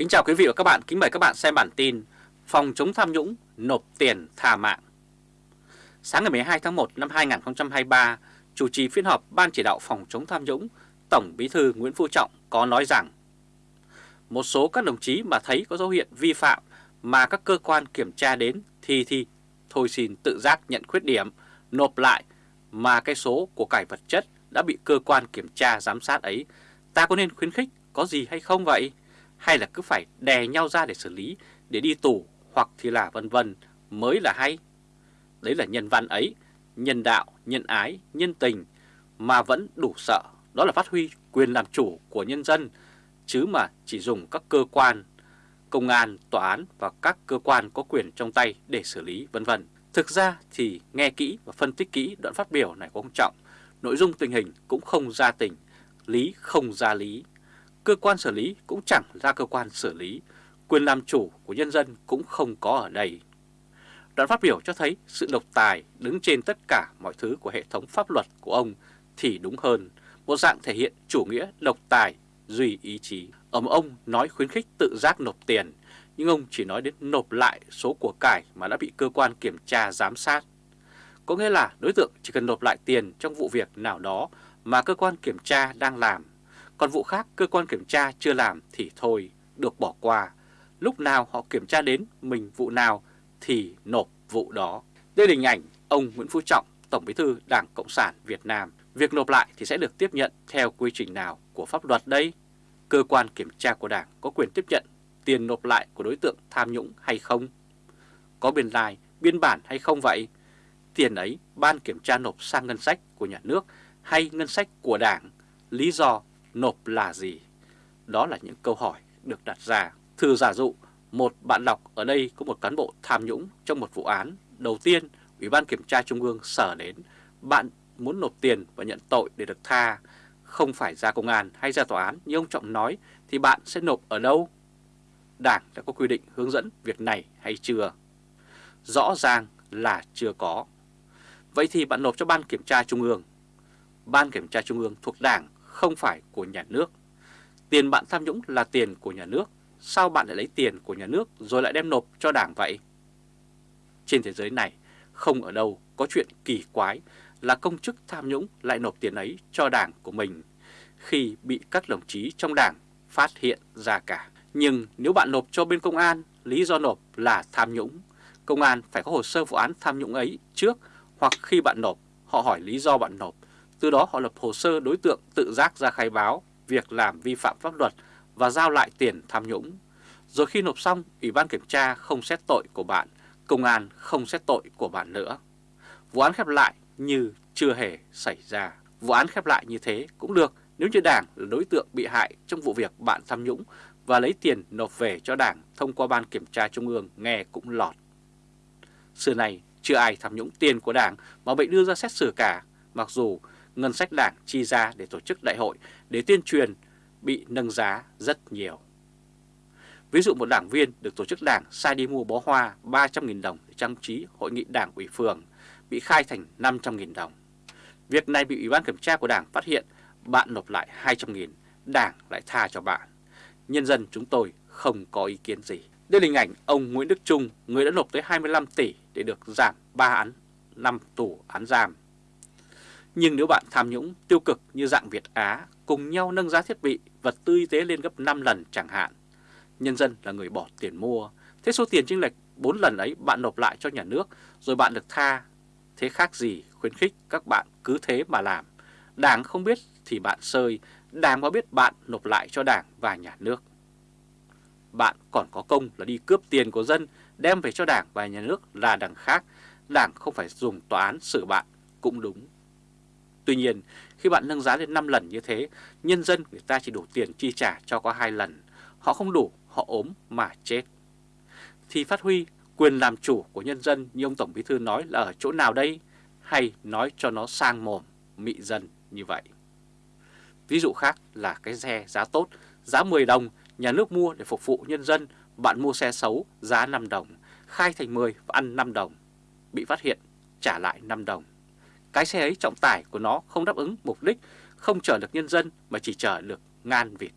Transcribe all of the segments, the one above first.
Kính chào quý vị và các bạn, kính mời các bạn xem bản tin Phòng chống tham nhũng nộp tiền thà mạng Sáng ngày 12 tháng 1 năm 2023, chủ trì phiên họp Ban chỉ đạo phòng chống tham nhũng, Tổng Bí thư Nguyễn Phú Trọng có nói rằng Một số các đồng chí mà thấy có dấu hiệu vi phạm mà các cơ quan kiểm tra đến thì thì thôi xin tự giác nhận khuyết điểm, nộp lại mà cái số của cải vật chất đã bị cơ quan kiểm tra giám sát ấy, ta có nên khuyến khích có gì hay không vậy? Hay là cứ phải đè nhau ra để xử lý, để đi tù hoặc thì là vân vân mới là hay? Đấy là nhân văn ấy, nhân đạo, nhân ái, nhân tình mà vẫn đủ sợ. Đó là phát huy quyền làm chủ của nhân dân, chứ mà chỉ dùng các cơ quan, công an, tòa án và các cơ quan có quyền trong tay để xử lý vân vân. Thực ra thì nghe kỹ và phân tích kỹ đoạn phát biểu này của ông trọng, nội dung tình hình cũng không ra tình, lý không ra lý. Cơ quan xử lý cũng chẳng ra cơ quan xử lý, quyền làm chủ của nhân dân cũng không có ở đây. Đoạn phát biểu cho thấy sự độc tài đứng trên tất cả mọi thứ của hệ thống pháp luật của ông thì đúng hơn, một dạng thể hiện chủ nghĩa độc tài, duy ý chí. Ở một ông nói khuyến khích tự giác nộp tiền, nhưng ông chỉ nói đến nộp lại số của cải mà đã bị cơ quan kiểm tra giám sát. Có nghĩa là đối tượng chỉ cần nộp lại tiền trong vụ việc nào đó mà cơ quan kiểm tra đang làm, còn vụ khác cơ quan kiểm tra chưa làm thì thôi, được bỏ qua. Lúc nào họ kiểm tra đến mình vụ nào thì nộp vụ đó. Đây là hình ảnh ông Nguyễn Phú Trọng, Tổng Bí thư Đảng Cộng sản Việt Nam. Việc nộp lại thì sẽ được tiếp nhận theo quy trình nào của pháp luật đây? Cơ quan kiểm tra của Đảng có quyền tiếp nhận tiền nộp lại của đối tượng tham nhũng hay không? Có biên lai, biên bản hay không vậy? Tiền ấy ban kiểm tra nộp sang ngân sách của nhà nước hay ngân sách của Đảng? Lý do nộp là gì? Đó là những câu hỏi được đặt ra. Thử giả dụ, một bạn đọc ở đây có một cán bộ tham nhũng trong một vụ án. Đầu tiên, Ủy ban Kiểm tra Trung ương sở đến, bạn muốn nộp tiền và nhận tội để được tha, không phải ra công an hay ra tòa án như ông Trọng nói, thì bạn sẽ nộp ở đâu? Đảng đã có quy định hướng dẫn việc này hay chưa? Rõ ràng là chưa có. Vậy thì bạn nộp cho Ban Kiểm tra Trung ương. Ban Kiểm tra Trung ương thuộc Đảng không phải của nhà nước. Tiền bạn tham nhũng là tiền của nhà nước, sao bạn lại lấy tiền của nhà nước rồi lại đem nộp cho Đảng vậy? Trên thế giới này, không ở đâu có chuyện kỳ quái là công chức tham nhũng lại nộp tiền ấy cho Đảng của mình khi bị các đồng chí trong Đảng phát hiện ra cả. Nhưng nếu bạn nộp cho bên công an, lý do nộp là tham nhũng, công an phải có hồ sơ vụ án tham nhũng ấy trước hoặc khi bạn nộp, họ hỏi lý do bạn nộp, từ đó họ lập hồ sơ đối tượng tự giác ra khai báo việc làm vi phạm pháp luật và giao lại tiền tham nhũng. Rồi khi nộp xong, Ủy ban Kiểm tra không xét tội của bạn, công an không xét tội của bạn nữa. Vụ án khép lại như chưa hề xảy ra. Vụ án khép lại như thế cũng được nếu như Đảng là đối tượng bị hại trong vụ việc bạn tham nhũng và lấy tiền nộp về cho Đảng thông qua Ban Kiểm tra Trung ương nghe cũng lọt. Xưa này chưa ai tham nhũng tiền của Đảng mà bị đưa ra xét xử cả, mặc dù ngân sách Đảng chi ra để tổ chức đại hội để tuyên truyền bị nâng giá rất nhiều. Ví dụ một đảng viên được tổ chức đảng sai đi mua bó hoa 300.000 đồng để trang trí hội nghị đảng ủy phường bị khai thành 500.000 đồng. Việc này bị Ủy ban kiểm tra của đảng phát hiện, bạn nộp lại 200.000, đảng lại tha cho bạn. Nhân dân chúng tôi không có ý kiến gì. Đây là hình ảnh ông Nguyễn Đức Trung, người đã nộp tới 25 tỷ để được giảm 3 án 5 tù án giam. Nhưng nếu bạn tham nhũng tiêu cực như dạng Việt Á cùng nhau nâng giá thiết bị, vật tư y tế lên gấp 5 lần chẳng hạn, nhân dân là người bỏ tiền mua, thế số tiền chênh lệch 4 lần ấy bạn nộp lại cho nhà nước rồi bạn được tha, thế khác gì khuyến khích các bạn cứ thế mà làm. Đảng không biết thì bạn sơi, Đảng có biết bạn nộp lại cho Đảng và nhà nước. Bạn còn có công là đi cướp tiền của dân, đem về cho Đảng và nhà nước là đằng khác. Đảng không phải dùng tòa án xử bạn, cũng đúng. Tuy nhiên, khi bạn nâng giá lên 5 lần như thế, nhân dân người ta chỉ đủ tiền chi trả cho có 2 lần. Họ không đủ, họ ốm mà chết. Thì phát huy quyền làm chủ của nhân dân như ông Tổng Bí Thư nói là ở chỗ nào đây? Hay nói cho nó sang mồm, mị dân như vậy? Ví dụ khác là cái xe giá tốt, giá 10 đồng, nhà nước mua để phục vụ nhân dân, bạn mua xe xấu, giá 5 đồng, khai thành 10 và ăn 5 đồng, bị phát hiện, trả lại 5 đồng. Cái xe ấy trọng tải của nó không đáp ứng mục đích, không chở được nhân dân mà chỉ chở được ngan vịt.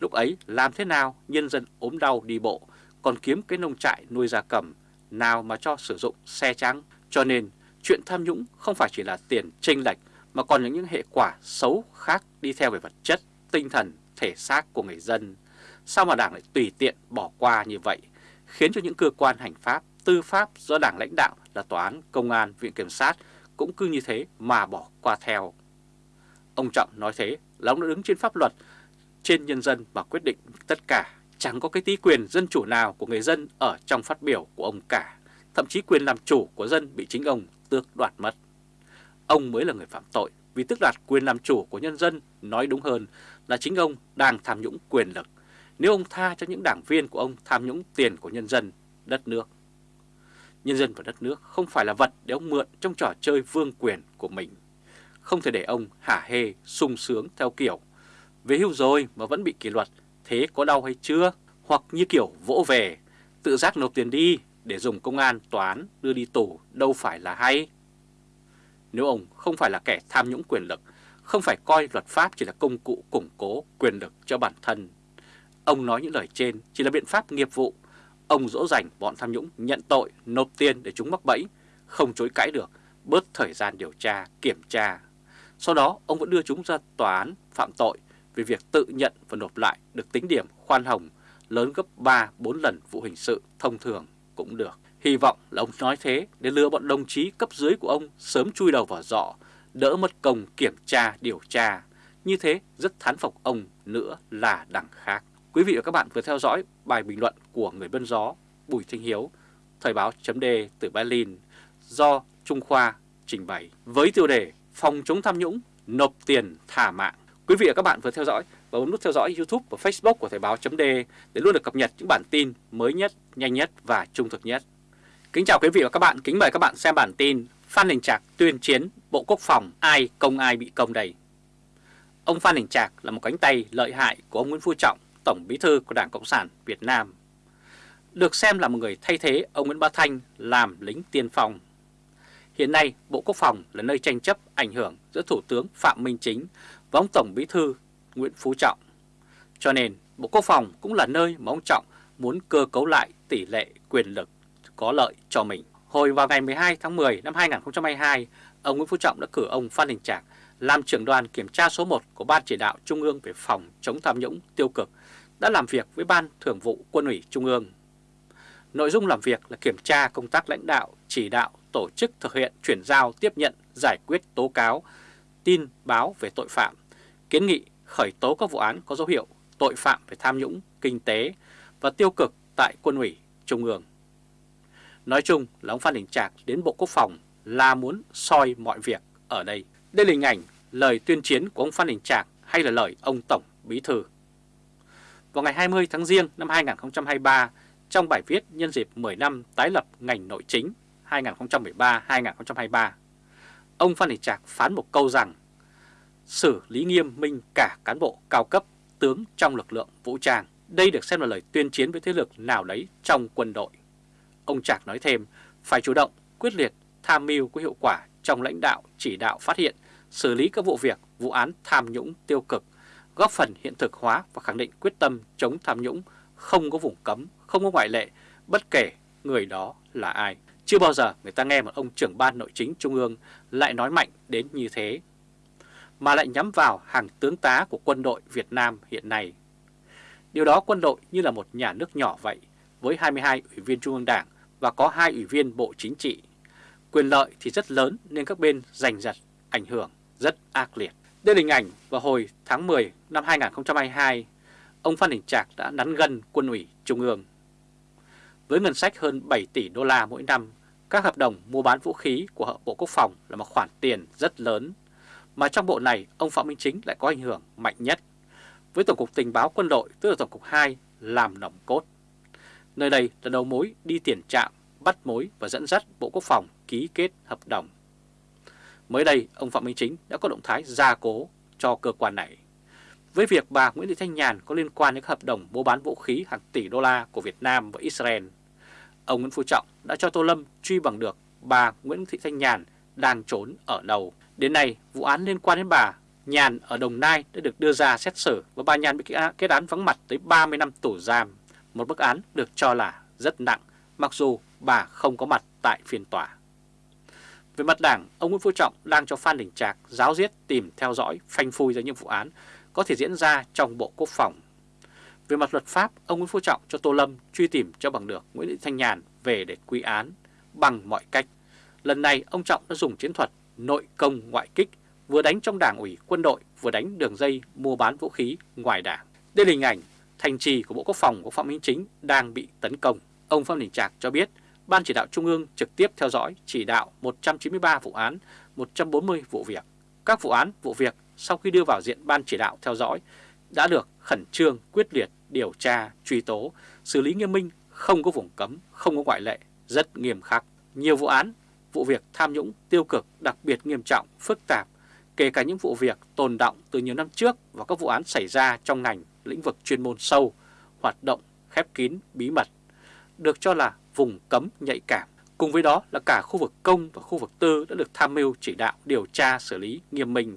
Lúc ấy làm thế nào nhân dân ốm đau đi bộ, còn kiếm cái nông trại nuôi gia cầm, nào mà cho sử dụng xe trắng. Cho nên chuyện tham nhũng không phải chỉ là tiền tranh lệch mà còn những hệ quả xấu khác đi theo về vật chất, tinh thần, thể xác của người dân. Sao mà Đảng lại tùy tiện bỏ qua như vậy, khiến cho những cơ quan hành pháp, tư pháp do Đảng lãnh đạo là Tòa án, Công an, Viện Kiểm sát cũng cứ như thế mà bỏ qua theo. Ông Trọng nói thế là ông đã đứng trên pháp luật, trên nhân dân mà quyết định tất cả. Chẳng có cái tí quyền dân chủ nào của người dân ở trong phát biểu của ông cả. Thậm chí quyền làm chủ của dân bị chính ông tước đoạt mất. Ông mới là người phạm tội vì tước đoạt quyền làm chủ của nhân dân, nói đúng hơn là chính ông đang tham nhũng quyền lực. Nếu ông tha cho những đảng viên của ông tham nhũng tiền của nhân dân, đất nước. Nhân dân và đất nước không phải là vật để ông mượn trong trò chơi vương quyền của mình. Không thể để ông hả hê, sung sướng theo kiểu Về hưu rồi mà vẫn bị kỷ luật, thế có đau hay chưa? Hoặc như kiểu vỗ về, tự giác nộp tiền đi để dùng công an, toán đưa đi tù đâu phải là hay. Nếu ông không phải là kẻ tham nhũng quyền lực, không phải coi luật pháp chỉ là công cụ củng cố quyền lực cho bản thân. Ông nói những lời trên chỉ là biện pháp nghiệp vụ. Ông dỗ dành bọn tham nhũng nhận tội, nộp tiền để chúng mắc bẫy, không chối cãi được, bớt thời gian điều tra, kiểm tra. Sau đó ông vẫn đưa chúng ra tòa án phạm tội vì việc tự nhận và nộp lại được tính điểm khoan hồng lớn gấp 3-4 lần vụ hình sự thông thường cũng được. Hy vọng là ông nói thế để lừa bọn đồng chí cấp dưới của ông sớm chui đầu vào dọ, đỡ mất công kiểm tra, điều tra. Như thế rất thán phục ông nữa là đằng khác. Quý vị và các bạn vừa theo dõi bài bình luận của người bân gió Bùi Thanh Hiếu, Thời báo chấm từ Berlin do Trung Khoa trình bày với tiêu đề Phòng chống tham nhũng, nộp tiền thả mạng. Quý vị và các bạn vừa theo dõi và bấm nút theo dõi YouTube và Facebook của Thời báo chấm để luôn được cập nhật những bản tin mới nhất, nhanh nhất và trung thực nhất. Kính chào quý vị và các bạn, kính mời các bạn xem bản tin Phan Đình Trạc tuyên chiến Bộ Quốc phòng ai công ai bị công đầy Ông Phan Đình Trạc là một cánh tay lợi hại của ông Nguyễn Phú Trọng, Tổng Bí thư của Đảng Cộng sản Việt Nam. Được xem là một người thay thế ông Nguyễn Bá Thanh làm lính tiên phong. Hiện nay, Bộ Quốc phòng là nơi tranh chấp ảnh hưởng giữa Thủ tướng Phạm Minh Chính và ông Tổng Bí thư Nguyễn Phú Trọng. Cho nên, Bộ Quốc phòng cũng là nơi mà ông Trọng muốn cơ cấu lại tỷ lệ quyền lực có lợi cho mình. Hồi vào ngày 12 tháng 10 năm 2022, ông Nguyễn Phú Trọng đã cử ông Phan Đình Trạc làm trưởng đoàn kiểm tra số 1 của Ban Chỉ đạo Trung ương về phòng chống tham nhũng tiêu cực, đã làm việc với Ban Thường vụ Quân ủy Trung ương. Nội dung làm việc là kiểm tra công tác lãnh đạo, chỉ đạo, tổ chức thực hiện chuyển giao, tiếp nhận, giải quyết tố cáo, tin báo về tội phạm, kiến nghị khởi tố các vụ án có dấu hiệu tội phạm về tham nhũng, kinh tế và tiêu cực tại Quân ủy Trung ương. Nói chung là ông Phan Đình Trạc đến Bộ Quốc phòng là muốn soi mọi việc ở đây. Đây là hình ảnh lời tuyên chiến của ông Phan Đình Trạc hay là lời ông Tổng Bí Thư. Vào ngày 20 tháng Giêng năm 2023, trong bài viết nhân dịp 10 năm tái lập ngành nội chính 2013-2023, ông Phan Đình Trạc phán một câu rằng xử lý nghiêm minh cả cán bộ cao cấp tướng trong lực lượng vũ trang. Đây được xem là lời tuyên chiến với thế lực nào đấy trong quân đội. Ông Trạc nói thêm, phải chủ động, quyết liệt, tham mưu có hiệu quả trong lãnh đạo, chỉ đạo phát hiện, xử lý các vụ việc, vụ án tham nhũng tiêu cực, góp phần hiện thực hóa và khẳng định quyết tâm chống tham nhũng, không có vùng cấm, không có ngoại lệ, bất kể người đó là ai. Chưa bao giờ người ta nghe một ông trưởng ban nội chính trung ương lại nói mạnh đến như thế, mà lại nhắm vào hàng tướng tá của quân đội Việt Nam hiện nay. Điều đó quân đội như là một nhà nước nhỏ vậy, với 22 ủy viên Trung ương Đảng và có hai ủy viên Bộ Chính trị. Quyền lợi thì rất lớn nên các bên giành giật, ảnh hưởng rất ác liệt. Đây là hình ảnh vào hồi tháng 10 năm 2022, ông Phan Đình Trạc đã nắn gân quân ủy Trung ương. Với ngân sách hơn 7 tỷ đô la mỗi năm, các hợp đồng mua bán vũ khí của Bộ Quốc phòng là một khoản tiền rất lớn, mà trong bộ này ông Phạm Minh Chính lại có ảnh hưởng mạnh nhất, với Tổng cục Tình báo Quân đội tức là Tổng cục 2 làm nòng cốt. Nơi đây là đầu mối đi tiền trạm, bắt mối và dẫn dắt Bộ Quốc phòng ký kết hợp đồng. Mới đây, ông Phạm Minh Chính đã có động thái gia cố cho cơ quan này. Với việc bà Nguyễn Thị Thanh Nhàn có liên quan đến hợp đồng mua bán vũ khí hàng tỷ đô la của Việt Nam và Israel, ông Nguyễn Phú Trọng đã cho Tô Lâm truy bằng được bà Nguyễn Thị Thanh Nhàn đang trốn ở đâu. Đến nay, vụ án liên quan đến bà Nhàn ở Đồng Nai đã được đưa ra xét xử và bà Nhàn bị kết án vắng mặt tới 30 năm tù giam, một bức án được cho là rất nặng mặc dù bà không có mặt tại phiên tòa. Về mặt đảng, ông Nguyễn Phú Trọng đang cho Phan Đình Trạc giáo diết tìm theo dõi phanh phui ra những vụ án có thể diễn ra trong Bộ Quốc phòng. Về mặt luật pháp, ông Nguyễn Phú Trọng cho Tô Lâm truy tìm cho bằng được Nguyễn Thị Thanh Nhàn về để quy án bằng mọi cách. Lần này ông Trọng đã dùng chiến thuật nội công ngoại kích vừa đánh trong đảng ủy quân đội vừa đánh đường dây mua bán vũ khí ngoài đảng. Đây là hình ảnh thành trì của Bộ Quốc phòng của Phạm Minh Chính đang bị tấn công. Ông Phạm Đình Trạc cho biết Ban chỉ đạo Trung ương trực tiếp theo dõi chỉ đạo 193 vụ án, 140 vụ việc. Các vụ án, vụ việc sau khi đưa vào diện Ban chỉ đạo theo dõi đã được khẩn trương, quyết liệt, điều tra, truy tố, xử lý nghiêm minh, không có vùng cấm, không có ngoại lệ, rất nghiêm khắc. Nhiều vụ án, vụ việc tham nhũng tiêu cực đặc biệt nghiêm trọng, phức tạp, kể cả những vụ việc tồn động từ nhiều năm trước và các vụ án xảy ra trong ngành lĩnh vực chuyên môn sâu, hoạt động khép kín, bí mật, được cho là vùng cấm nhạy cảm. Cùng với đó là cả khu vực công và khu vực tư đã được tham mưu chỉ đạo điều tra xử lý nghiêm minh,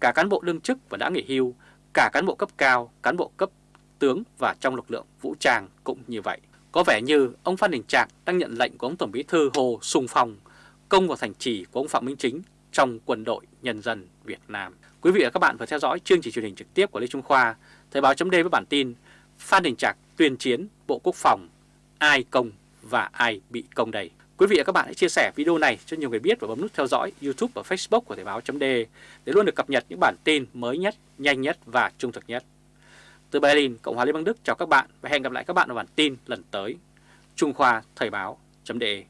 cả cán bộ đương chức và đã nghỉ hưu, cả cán bộ cấp cao, cán bộ cấp tướng và trong lực lượng vũ trang cũng như vậy. Có vẻ như ông Phan Đình Trạc đang nhận lệnh của ông Tổng bí thư Hồ Sùng Phong công vào thành trì của ông Phạm Minh Chính trong quân đội nhân dân Việt Nam. Quý vị và các bạn vừa theo dõi chương trình truyền hình trực tiếp của Lê Trung Khoa, Thời báo chấm với bản tin Phan Đình Trạc tuyên chiến Bộ Quốc phòng, ai công và ai bị công đầy. Quý vị và các bạn hãy chia sẻ video này cho nhiều người biết và bấm nút theo dõi YouTube và Facebook của Thời báo .de để luôn được cập nhật những bản tin mới nhất, nhanh nhất và trung thực nhất. Từ Berlin, Cộng hòa Liên bang Đức chào các bạn và hẹn gặp lại các bạn ở bản tin lần tới. Trung Khoa Thời báo .de.